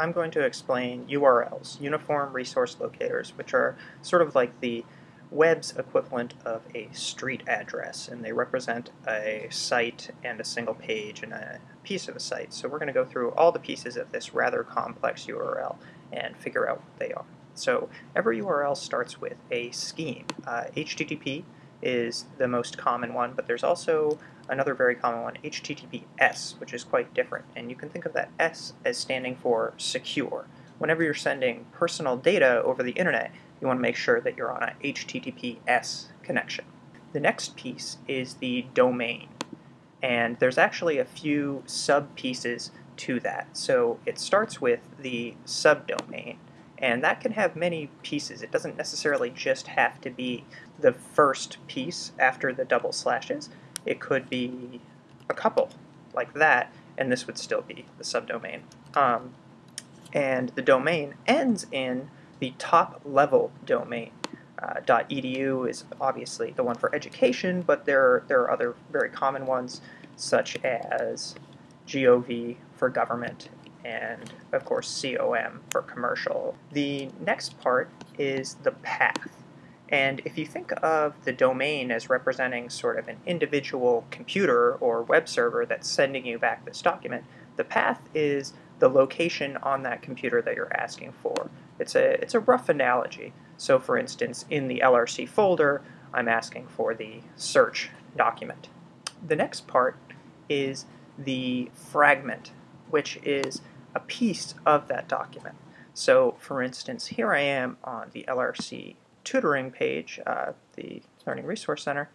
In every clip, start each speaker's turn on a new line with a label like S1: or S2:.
S1: I'm going to explain URLs, Uniform Resource Locators, which are sort of like the web's equivalent of a street address, and they represent a site and a single page and a piece of a site. So we're going to go through all the pieces of this rather complex URL and figure out what they are. So every URL starts with a scheme. Uh, HTTP is the most common one, but there's also another very common one, HTTPS, which is quite different. And you can think of that S as standing for secure. Whenever you're sending personal data over the internet, you want to make sure that you're on a HTTPS connection. The next piece is the domain. And there's actually a few sub-pieces to that. So it starts with the subdomain, and that can have many pieces. It doesn't necessarily just have to be the first piece after the double slashes. It could be a couple, like that, and this would still be the subdomain. Um, and the domain ends in the top level domain. Uh, .edu is obviously the one for education, but there, there are other very common ones such as gov for government and of course com for commercial. The next part is the path. And if you think of the domain as representing sort of an individual computer or web server that's sending you back this document, the path is the location on that computer that you're asking for. It's a, it's a rough analogy. So for instance, in the LRC folder, I'm asking for the search document. The next part is the fragment, which is a piece of that document. So for instance, here I am on the LRC tutoring page, uh, the Learning Resource Center,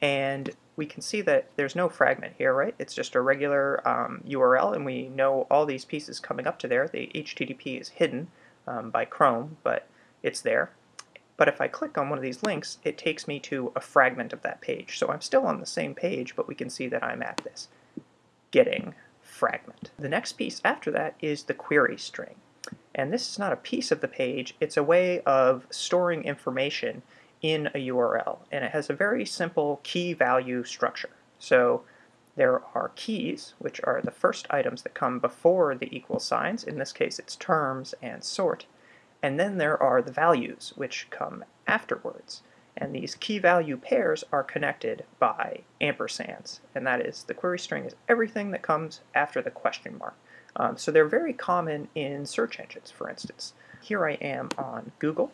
S1: and we can see that there's no fragment here, right? It's just a regular um, URL, and we know all these pieces coming up to there. The HTTP is hidden um, by Chrome, but it's there. But if I click on one of these links, it takes me to a fragment of that page. So I'm still on the same page, but we can see that I'm at this getting fragment. The next piece after that is the query string. And this is not a piece of the page, it's a way of storing information in a URL, and it has a very simple key value structure. So there are keys, which are the first items that come before the equal signs. In this case, it's terms and sort. And then there are the values, which come afterwards. And these key value pairs are connected by ampersands. And that is, the query string is everything that comes after the question mark. Um, so they're very common in search engines, for instance. Here I am on Google,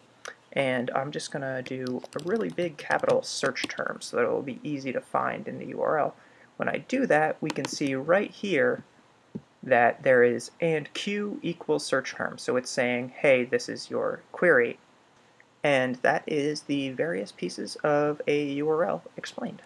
S1: and I'm just going to do a really big capital search term so that it will be easy to find in the URL. When I do that, we can see right here that there is and q equals search term. So it's saying, hey, this is your query. And that is the various pieces of a URL explained.